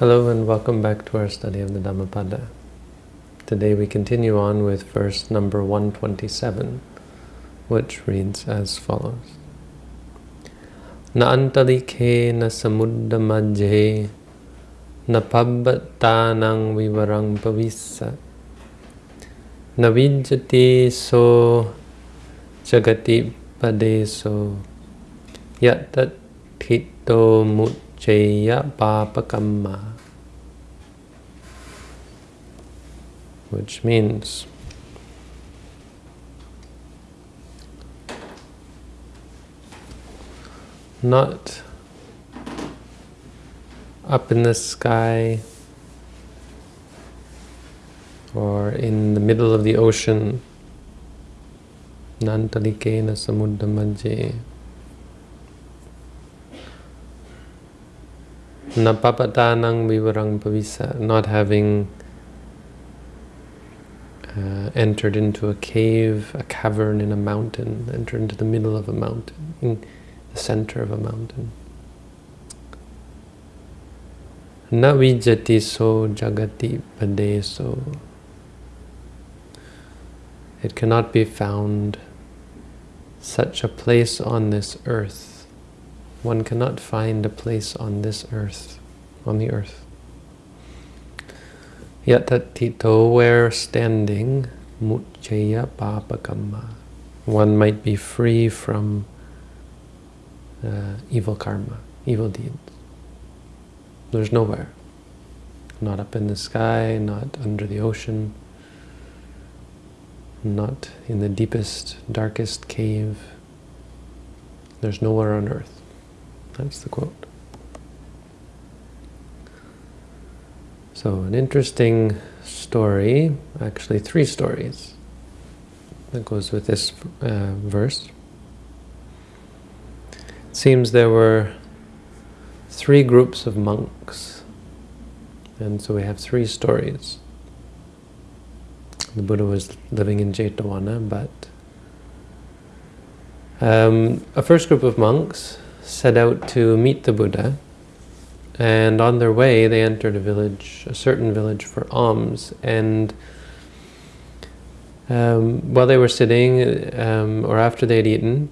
Hello and welcome back to our study of the Dhammapada. Today we continue on with verse number 127, which reads as follows. Na antalike na samudda majhe na pabbatanang vivarang pavissa na vijjati so jagati padeso yatat hito mut Jaya Papakamma, which means not up in the sky or in the middle of the ocean, Nantalikena Samudra Napapatanang vivarang pavisa, not having uh, entered into a cave, a cavern in a mountain, entered into the middle of a mountain, in the center of a mountain. Na vijati so jagati padeso. It cannot be found such a place on this earth one cannot find a place on this earth, on the earth. Yatatito, where standing, mucchaya papakamma. One might be free from uh, evil karma, evil deeds. There's nowhere. Not up in the sky, not under the ocean, not in the deepest, darkest cave. There's nowhere on earth. That's the quote. So an interesting story, actually three stories, that goes with this uh, verse. It seems there were three groups of monks, and so we have three stories. The Buddha was living in Jetavana, but um, a first group of monks set out to meet the Buddha, and on their way they entered a village, a certain village for alms, and um, while they were sitting, um, or after they had eaten,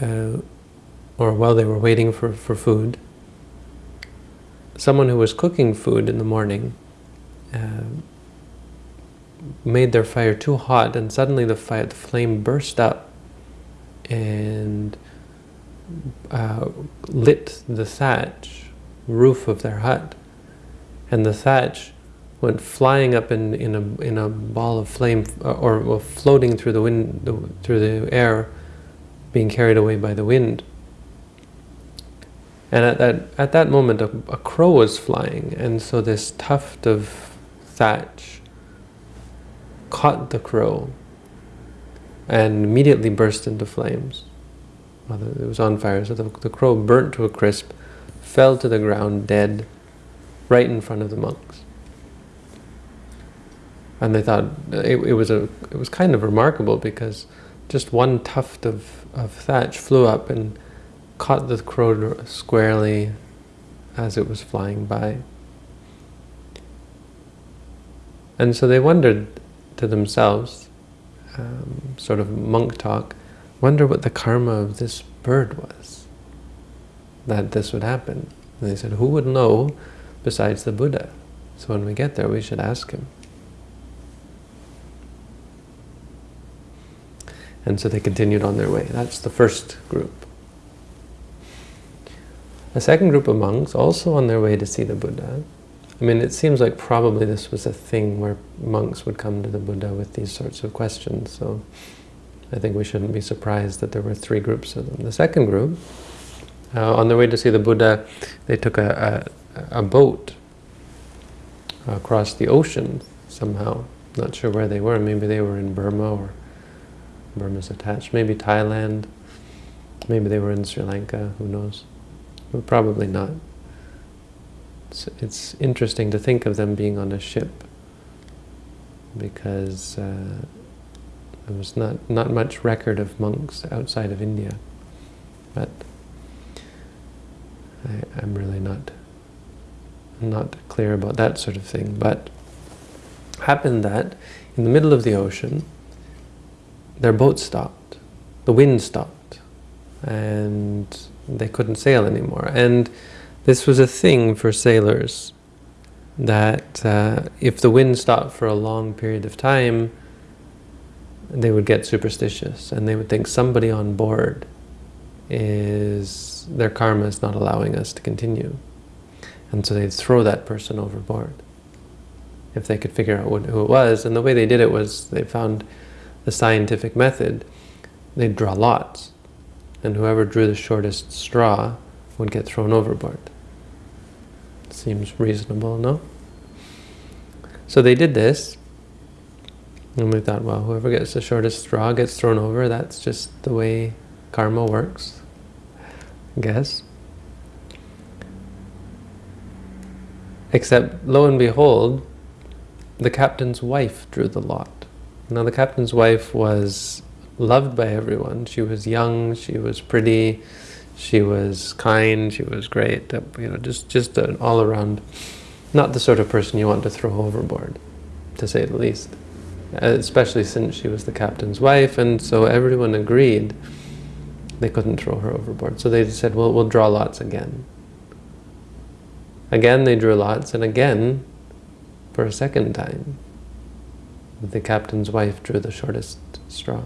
uh, or while they were waiting for, for food, someone who was cooking food in the morning uh, made their fire too hot, and suddenly the, fire, the flame burst up, and uh, lit the thatch roof of their hut, and the thatch went flying up in in a in a ball of flame, uh, or, or floating through the wind through the air, being carried away by the wind. And at that at that moment, a, a crow was flying, and so this tuft of thatch caught the crow and immediately burst into flames it was on fire, so the, the crow burnt to a crisp, fell to the ground dead, right in front of the monks. And they thought it, it was a it was kind of remarkable because just one tuft of, of thatch flew up and caught the crow squarely as it was flying by. And so they wondered to themselves, um, sort of monk talk, wonder what the karma of this bird was, that this would happen. And they said, who would know besides the Buddha? So when we get there, we should ask him. And so they continued on their way. That's the first group. A second group of monks, also on their way to see the Buddha. I mean, it seems like probably this was a thing where monks would come to the Buddha with these sorts of questions. So I think we shouldn't be surprised that there were three groups of them. The second group, uh, on their way to see the Buddha, they took a, a, a boat across the ocean somehow. Not sure where they were. Maybe they were in Burma or Burma's attached. Maybe Thailand. Maybe they were in Sri Lanka. Who knows? But probably not. It's, it's interesting to think of them being on a ship because uh, there was not, not much record of monks outside of India, but I, am really not not clear about that sort of thing. But happened that in the middle of the ocean, their boat stopped. The wind stopped. And they couldn't sail anymore. And this was a thing for sailors, that uh, if the wind stopped for a long period of time, they would get superstitious and they would think somebody on board is, their karma is not allowing us to continue. And so they'd throw that person overboard if they could figure out who it was. And the way they did it was they found the scientific method. They'd draw lots. And whoever drew the shortest straw would get thrown overboard. Seems reasonable, no? So they did this. And we thought, well, whoever gets the shortest straw gets thrown over. That's just the way karma works, I guess. Except, lo and behold, the captain's wife drew the lot. Now the captain's wife was loved by everyone. She was young, she was pretty, she was kind, she was great. You know, just, just an all-around, not the sort of person you want to throw overboard, to say the least. Especially since she was the captain's wife, and so everyone agreed they couldn't throw her overboard. So they said, well, we'll draw lots again. Again they drew lots, and again, for a second time, the captain's wife drew the shortest straw.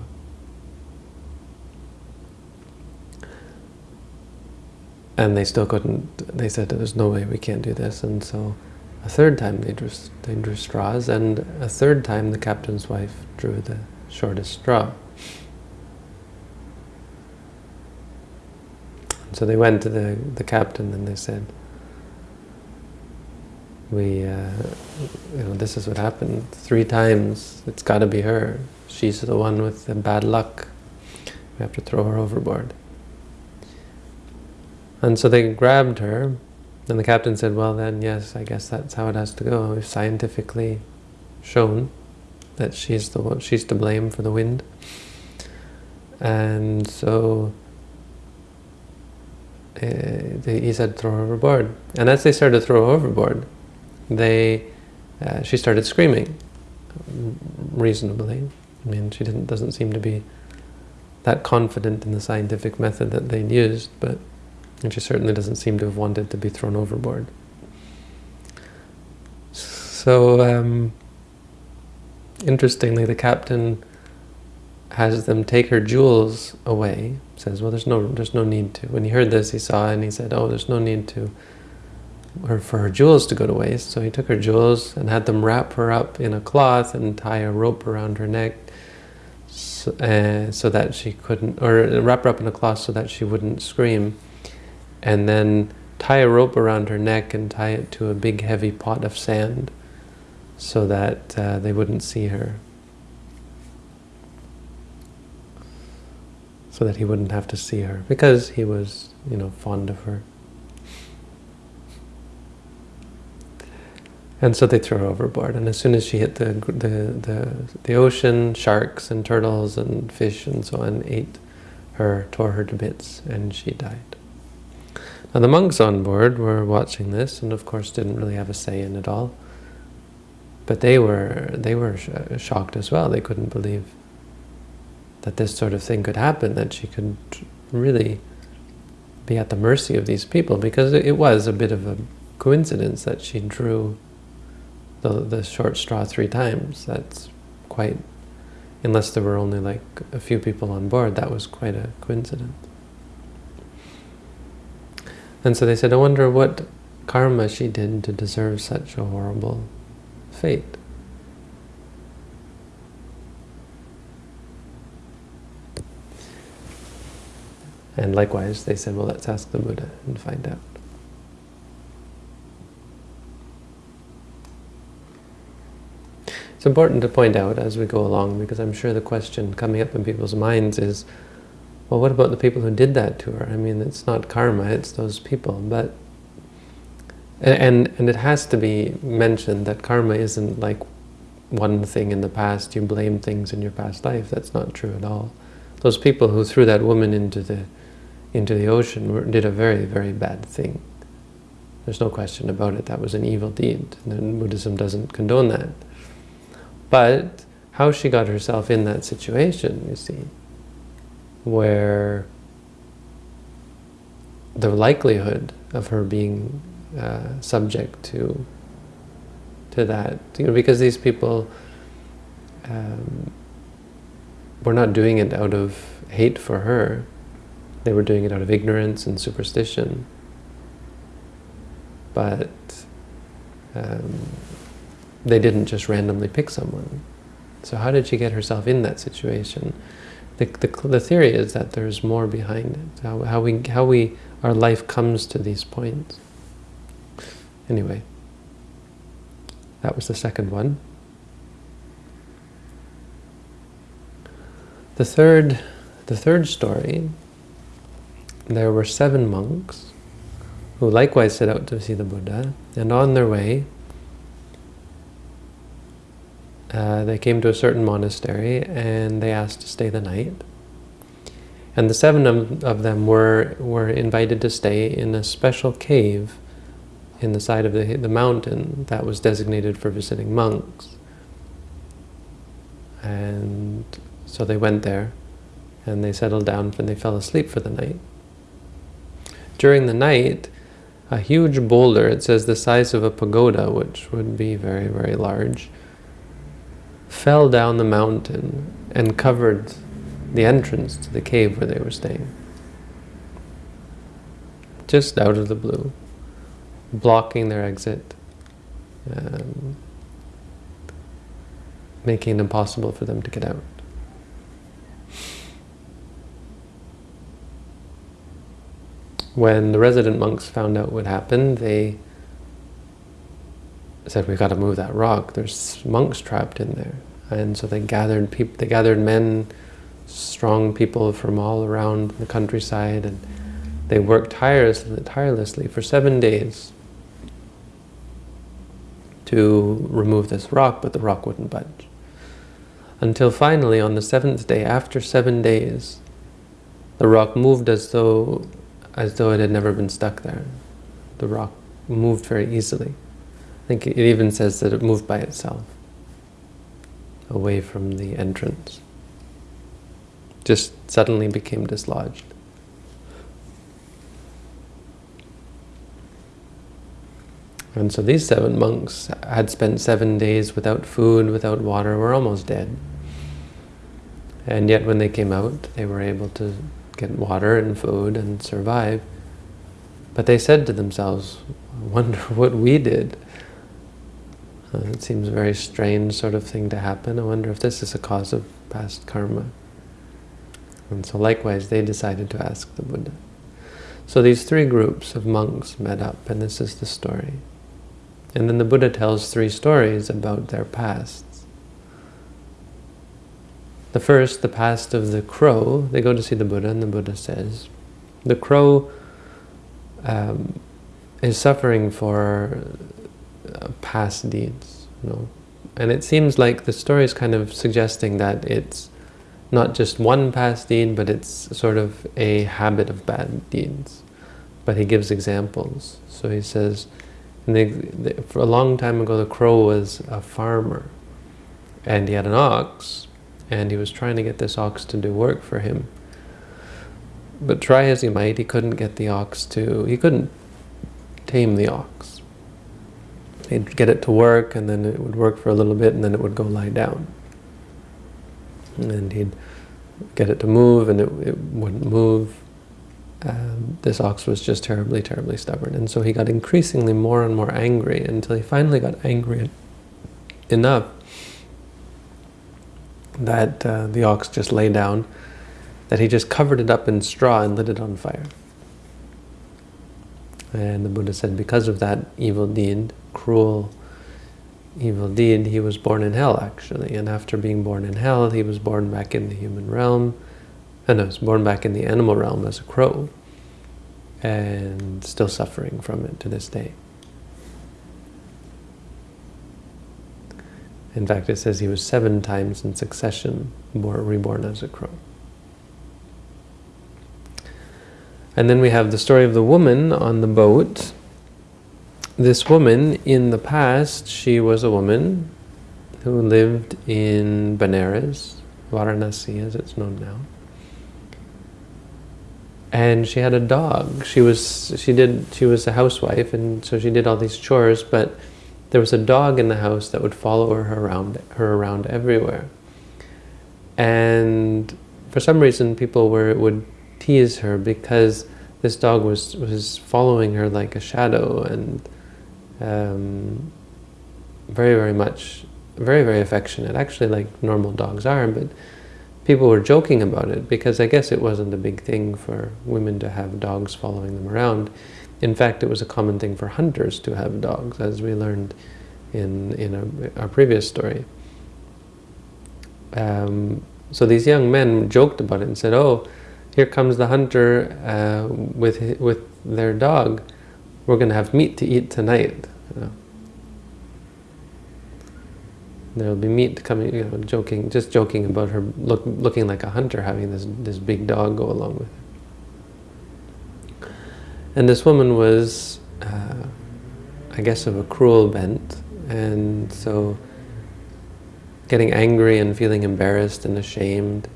And they still couldn't, they said, there's no way we can't do this. And so a third time they drew, they drew straws, and a third time the captain's wife drew the shortest straw. So they went to the, the captain and they said, we, uh, you know, this is what happened. Three times, it's got to be her. She's the one with the bad luck. We have to throw her overboard. And so they grabbed her, and the captain said, well then, yes, I guess that's how it has to go. We've scientifically shown that she's the one, she's to blame for the wind. And so uh, he said, throw her overboard. And as they started to throw her overboard, they, uh, she started screaming reasonably. I mean, she didn't, doesn't seem to be that confident in the scientific method that they'd used, but and she certainly doesn't seem to have wanted to be thrown overboard. So, um, interestingly, the captain has them take her jewels away. Says, "Well, there's no, there's no need to." When he heard this, he saw and he said, "Oh, there's no need to." or for her jewels to go to waste. So he took her jewels and had them wrap her up in a cloth and tie a rope around her neck so, uh, so that she couldn't, or wrap her up in a cloth so that she wouldn't scream. And then tie a rope around her neck and tie it to a big heavy pot of sand so that uh, they wouldn't see her. So that he wouldn't have to see her because he was, you know, fond of her. And so they threw her overboard. And as soon as she hit the, the, the, the ocean, sharks and turtles and fish and so on ate her, tore her to bits, and she died. The monks on board were watching this, and of course didn't really have a say in it all. But they were they were sh shocked as well. They couldn't believe that this sort of thing could happen, that she could really be at the mercy of these people, because it was a bit of a coincidence that she drew the, the short straw three times. That's quite, unless there were only like a few people on board, that was quite a coincidence. And so they said, I wonder what karma she did to deserve such a horrible fate. And likewise, they said, well, let's ask the Buddha and find out. It's important to point out as we go along, because I'm sure the question coming up in people's minds is, well, what about the people who did that to her? I mean, it's not karma, it's those people. But and and it has to be mentioned that karma isn't like one thing in the past, you blame things in your past life. That's not true at all. Those people who threw that woman into the into the ocean were, did a very, very bad thing. There's no question about it. That was an evil deed. And Buddhism doesn't condone that. But how she got herself in that situation, you see, where the likelihood of her being uh, subject to to that, you know, because these people um, were not doing it out of hate for her. They were doing it out of ignorance and superstition. But um, they didn't just randomly pick someone. So how did she get herself in that situation? The, the, the theory is that there's more behind it, how, how, we, how we, our life comes to these points. Anyway, that was the second one. The third, the third story, there were seven monks who likewise set out to see the Buddha, and on their way, uh, they came to a certain monastery and they asked to stay the night. And the seven of, of them were, were invited to stay in a special cave in the side of the, the mountain that was designated for visiting monks. And so they went there and they settled down and they fell asleep for the night. During the night, a huge boulder, it says the size of a pagoda, which would be very, very large, fell down the mountain and covered the entrance to the cave where they were staying. Just out of the blue, blocking their exit, um, making it impossible for them to get out. When the resident monks found out what happened, they said, we've got to move that rock. There's monks trapped in there. And so they gathered people, they gathered men, strong people from all around the countryside, and they worked tirelessly, tirelessly for seven days to remove this rock, but the rock wouldn't budge. Until finally, on the seventh day, after seven days, the rock moved as though as though it had never been stuck there. The rock moved very easily. I think it even says that it moved by itself, away from the entrance. Just suddenly became dislodged. And so these seven monks had spent seven days without food, without water, were almost dead. And yet when they came out, they were able to get water and food and survive. But they said to themselves, I wonder what we did. Uh, it seems a very strange sort of thing to happen. I wonder if this is a cause of past karma. And so likewise, they decided to ask the Buddha. So these three groups of monks met up, and this is the story. And then the Buddha tells three stories about their pasts. The first, the past of the crow, they go to see the Buddha and the Buddha says, the crow um, is suffering for Uh, past deeds, you know. And it seems like the story is kind of suggesting that it's not just one past deed, but it's sort of a habit of bad deeds. But he gives examples. So he says, for a long time ago, the crow was a farmer, and he had an ox, and he was trying to get this ox to do work for him. But try as he might, he couldn't get the ox to, he couldn't tame the ox. He'd get it to work, and then it would work for a little bit, and then it would go lie down. And he'd get it to move, and it, it wouldn't move. Um, this ox was just terribly, terribly stubborn. And so he got increasingly more and more angry until he finally got angry enough that uh, the ox just lay down, that he just covered it up in straw and lit it on fire. And the Buddha said because of that evil deed, cruel evil deed, he was born in hell actually. And after being born in hell, he was born back in the human realm, and no, was born back in the animal realm as a crow, and still suffering from it to this day. In fact, it says he was seven times in succession reborn as a crow. And then we have the story of the woman on the boat this woman, in the past, she was a woman who lived in Benares, Varanasi as it's known now. And she had a dog. She was she did she was a housewife and so she did all these chores, but there was a dog in the house that would follow her around her around everywhere. And for some reason people were would tease her because this dog was was following her like a shadow and um, very very much very, very affectionate, actually like normal dogs are, but people were joking about it because I guess it wasn't a big thing for women to have dogs following them around. In fact, it was a common thing for hunters to have dogs, as we learned in, in our, our previous story. Um, so these young men joked about it and said, oh, here comes the hunter uh, with, with their dog. We're going to have meat to eat tonight. You know? There'll be meat coming, you know, joking, just joking about her look, looking like a hunter, having this this big dog go along with her. And this woman was, uh, I guess, of a cruel bent, and so getting angry and feeling embarrassed and ashamed,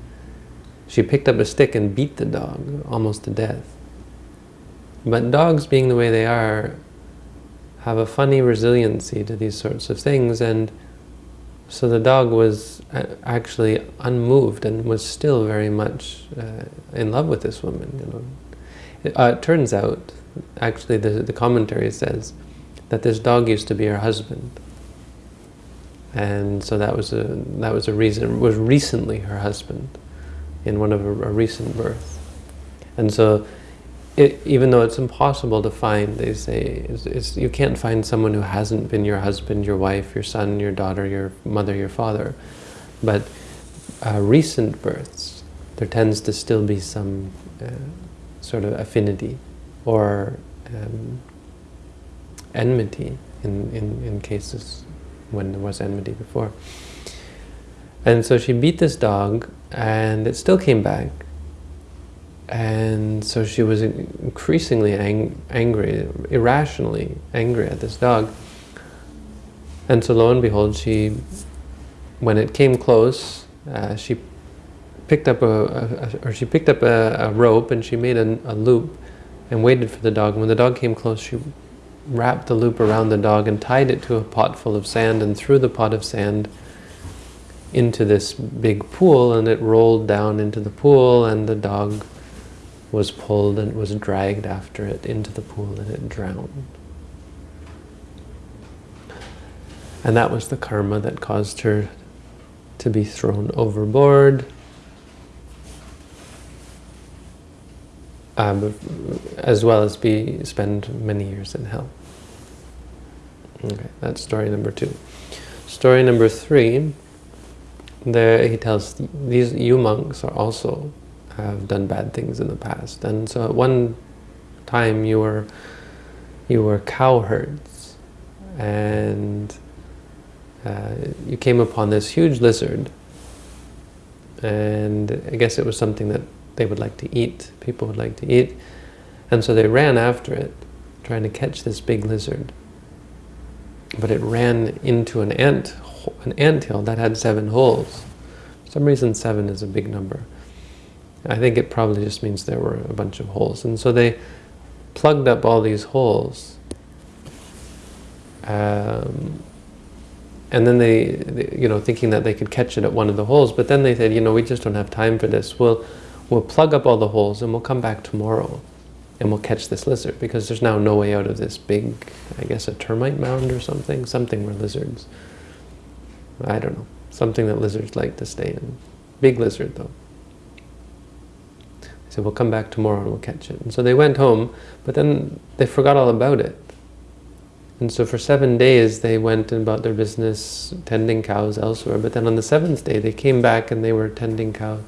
she picked up a stick and beat the dog almost to death. But dogs, being the way they are, have a funny resiliency to these sorts of things, and so the dog was uh, actually unmoved and was still very much uh, in love with this woman. You know. It, uh, it turns out, actually the, the commentary says, that this dog used to be her husband. And so that was a that was a reason was recently her husband in one of a, a recent birth. And so it, even though it's impossible to find, they say, it's, it's, you can't find someone who hasn't been your husband, your wife, your son, your daughter, your mother, your father. But uh, recent births, there tends to still be some uh, sort of affinity or um, enmity in, in, in cases when there was enmity before. And so she beat this dog and it still came back and so she was increasingly ang angry, irrationally angry at this dog. And so lo and behold, she, when it came close, uh, she picked up a, a, or she picked up a, a rope and she made a, a, loop and waited for the dog. When the dog came close, she wrapped the loop around the dog and tied it to a pot full of sand and threw the pot of sand into this big pool and it rolled down into the pool and the dog was pulled and was dragged after it into the pool and it drowned. And that was the karma that caused her to be thrown overboard. Um, as well as be spend many years in hell. Okay, that's story number two. Story number three, there he tells these you monks are also have done bad things in the past. And so at one time you were you were cowherds and uh, you came upon this huge lizard and I guess it was something that they would like to eat, people would like to eat. And so they ran after it, trying to catch this big lizard. But it ran into an ant, an ant hill that had seven holes. For some reason seven is a big number. I think it probably just means there were a bunch of holes. And so they plugged up all these holes. Um, and then they, they, you know, thinking that they could catch it at one of the holes, but then they said, you know, we just don't have time for this. We'll, we'll plug up all the holes and we'll come back tomorrow and we'll catch this lizard because there's now no way out of this big, I guess a termite mound or something, something where lizards, I don't know, something that lizards like to stay in. Big lizard though. He said, we'll come back tomorrow and we'll catch it. And so they went home, but then they forgot all about it. And so for seven days they went about their business tending cows elsewhere. But then on the seventh day they came back and they were tending cow,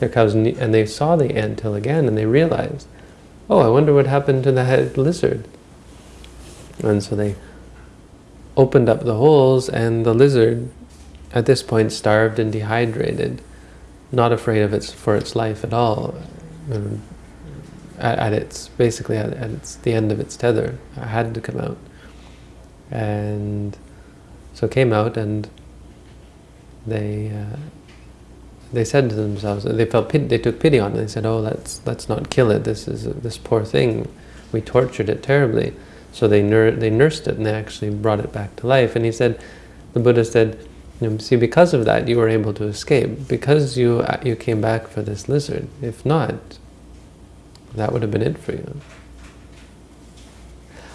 their cows and they saw the ant hill again and they realized, oh, I wonder what happened to the head lizard. And so they opened up the holes and the lizard at this point starved and dehydrated, not afraid of its for its life at all, um, at, at, its basically at, at, its the end of its tether. I had to come out. And so came out and they uh, they said to themselves, they felt pity, they took pity on it. They said, "Oh, let's let's not kill it. This is this poor thing. We tortured it terribly." So they nur they nursed it and they actually brought it back to life. And he said, the Buddha said, you know, see, because of that, you were able to escape because you uh, you came back for this lizard. If not, that would have been it for you.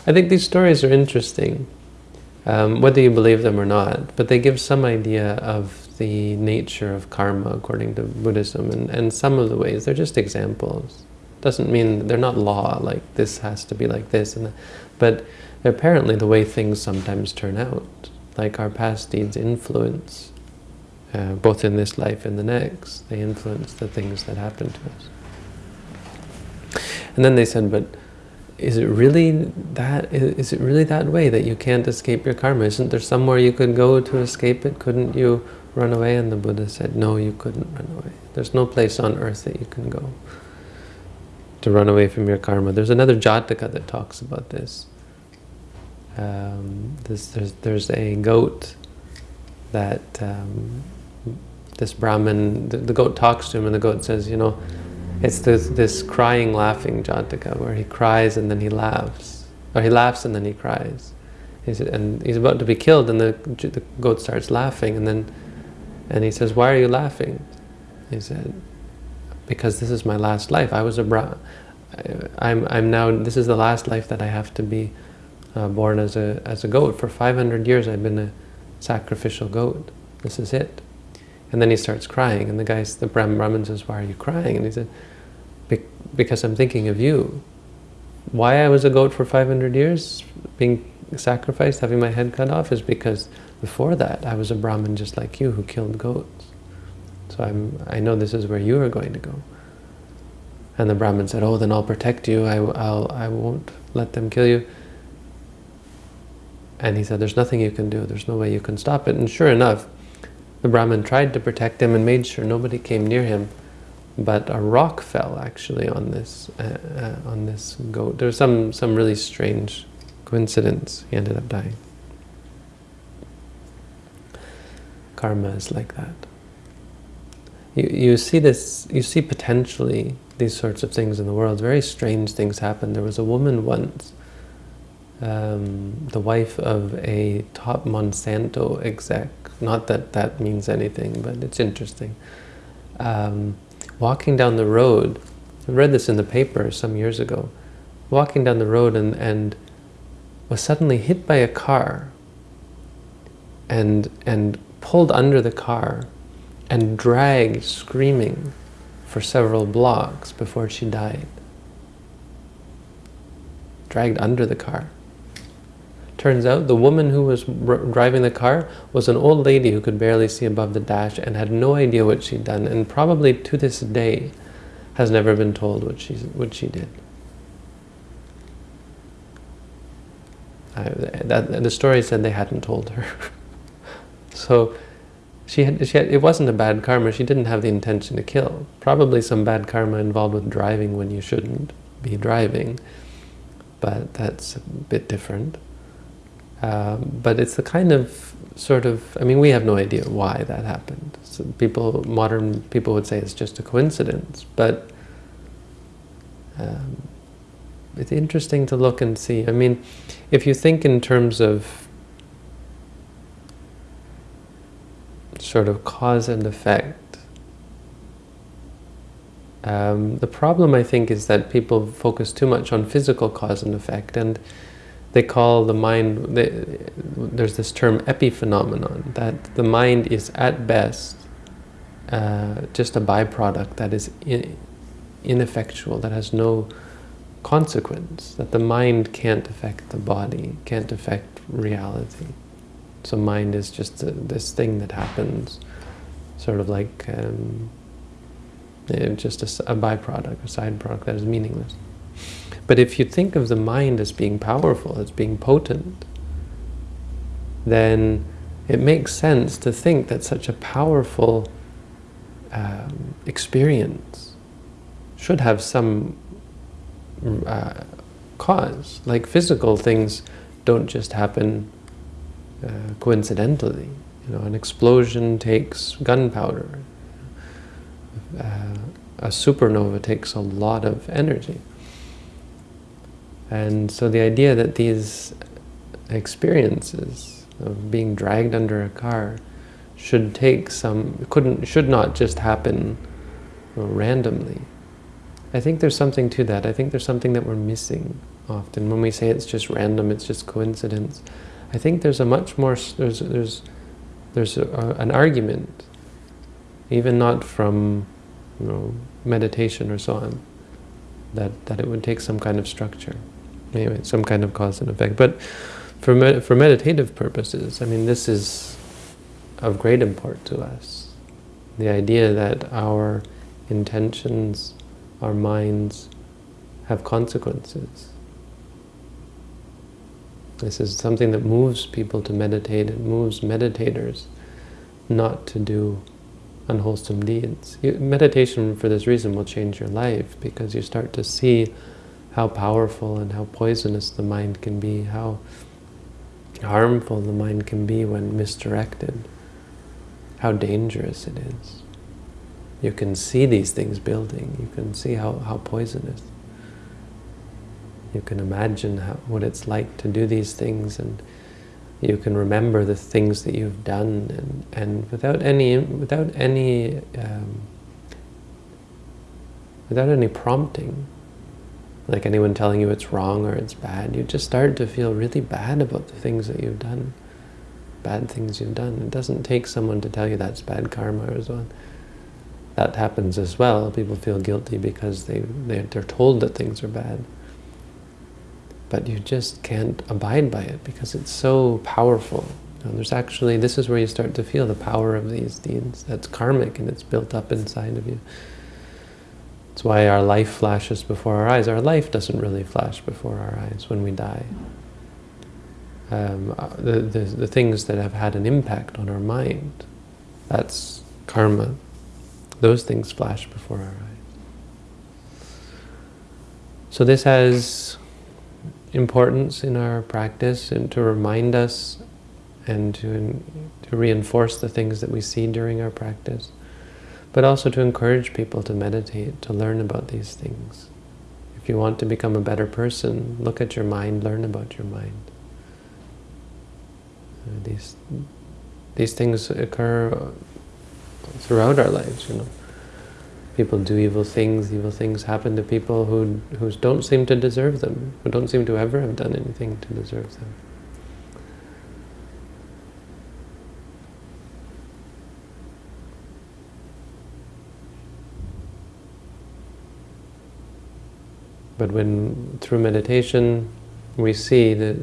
I think these stories are interesting, um, whether you believe them or not, but they give some idea of the nature of karma according to Buddhism, and, and some of the ways, they're just examples. Doesn't mean they're not law, like this has to be like this, and that, but apparently the way things sometimes turn out, like our past deeds influence, uh, both in this life and the next, they influence the things that happen to us. And then they said, but is it really that is it really that way that you can't escape your karma? Isn't there somewhere you could go to escape it? Couldn't you run away? And the buddha said no you couldn't run away. There's no place on earth that you can go to run away from your karma. There's another jataka that talks about this um, this there's there's a goat that um, this brahmin the, the goat talks to him and the goat says you know it's this, this crying, laughing Jataka, where he cries and then he laughs. Or he laughs and then he cries. He's, and he's about to be killed and the, the goat starts laughing and then and he says, why are you laughing? He said, because this is my last life. I was a bra I'm, I'm now, this is the last life that I have to be uh, born as a, as a goat. For 500 years I've been a sacrificial goat. This is it. And then he starts crying, and the guy, the Brahmin says, why are you crying? And he said, because I'm thinking of you. Why I was a goat for 500 years, being sacrificed, having my head cut off, is because before that I was a Brahmin just like you who killed goats. So I'm, I know this is where you are going to go. And the Brahmin said, oh, then I'll protect you, I, I'll, I won't let them kill you. And he said, there's nothing you can do, there's no way you can stop it. And sure enough, the Brahmin tried to protect him and made sure nobody came near him, but a rock fell actually on this uh, uh, on this goat. There was some some really strange coincidence. He ended up dying. Karma is like that. You you see this. You see potentially these sorts of things in the world. Very strange things happen. There was a woman once. Um, the wife of a top Monsanto exec not that that means anything, but it's interesting. Um, walking down the road, I read this in the paper some years ago, walking down the road and, and was suddenly hit by a car and, and pulled under the car and dragged screaming for several blocks before she died. Dragged under the car. Turns out the woman who was driving the car was an old lady who could barely see above the dash and had no idea what she'd done and probably to this day has never been told what she, what she did. I, that, the story said they hadn't told her. so she had, she had, it wasn't a bad karma. She didn't have the intention to kill. Probably some bad karma involved with driving when you shouldn't be driving. But that's a bit different. Um, but it's the kind of sort of, I mean, we have no idea why that happened. So people, modern people would say it's just a coincidence, but um, it's interesting to look and see. I mean, if you think in terms of sort of cause and effect, um, the problem I think is that people focus too much on physical cause and effect and they call the mind, they, there's this term epiphenomenon, that the mind is at best uh, just a byproduct that is in, ineffectual, that has no consequence, that the mind can't affect the body, can't affect reality. So mind is just a, this thing that happens, sort of like um, just a, a byproduct, a side product that is meaningless. But if you think of the mind as being powerful, as being potent, then it makes sense to think that such a powerful um, experience should have some uh, cause. Like physical things don't just happen uh, coincidentally. You know, an explosion takes gunpowder. Uh, a supernova takes a lot of energy. And so the idea that these experiences of being dragged under a car should take some, couldn't, should not just happen uh, randomly. I think there's something to that. I think there's something that we're missing often. When we say it's just random, it's just coincidence, I think there's a much more, there's, there's, there's a, an argument, even not from you know, meditation or so on, that, that it would take some kind of structure. Anyway, some kind of cause and effect. But for, med for meditative purposes, I mean, this is of great import to us. The idea that our intentions, our minds, have consequences. This is something that moves people to meditate. It moves meditators not to do unwholesome deeds. You, meditation, for this reason, will change your life because you start to see how powerful and how poisonous the mind can be, how harmful the mind can be when misdirected, how dangerous it is. You can see these things building. You can see how, how poisonous. You can imagine how, what it's like to do these things and you can remember the things that you've done and, and without any without any um, without any prompting like anyone telling you it's wrong or it's bad you just start to feel really bad about the things that you've done bad things you've done it doesn't take someone to tell you that's bad karma or so on that happens as well people feel guilty because they, they they're told that things are bad but you just can't abide by it because it's so powerful. Know, there's actually, this is where you start to feel the power of these deeds. That's karmic and it's built up inside of you. That's why our life flashes before our eyes. Our life doesn't really flash before our eyes when we die. Um, uh, the, the, the things that have had an impact on our mind, that's karma. Those things flash before our eyes. So this has importance in our practice and to remind us and to, to reinforce the things that we see during our practice, but also to encourage people to meditate, to learn about these things. If you want to become a better person, look at your mind, learn about your mind. Uh, these, these things occur throughout our lives, you know. People do evil things, evil things happen to people who, who don't seem to deserve them, who don't seem to ever have done anything to deserve them. But when, through meditation, we see that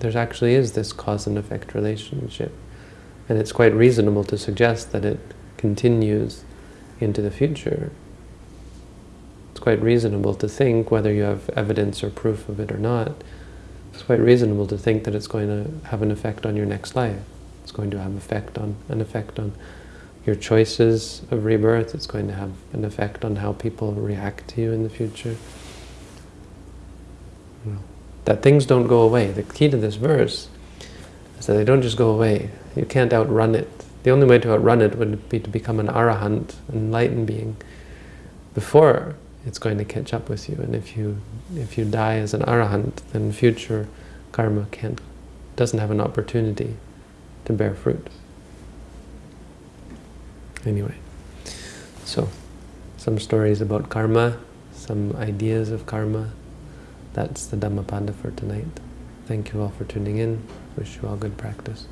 there actually is this cause and effect relationship. And it's quite reasonable to suggest that it continues into the future. It's quite reasonable to think, whether you have evidence or proof of it or not, it's quite reasonable to think that it's going to have an effect on your next life. It's going to have effect on an effect on your choices of rebirth. It's going to have an effect on how people react to you in the future. You know, that things don't go away. The key to this verse is that they don't just go away. You can't outrun it. The only way to outrun it would be to become an arahant, an enlightened being, before it's going to catch up with you. And if you if you die as an arahant, then future karma can't doesn't have an opportunity to bear fruit. Anyway, so some stories about karma, some ideas of karma. That's the Dhammapada for tonight. Thank you all for tuning in. Wish you all good practice.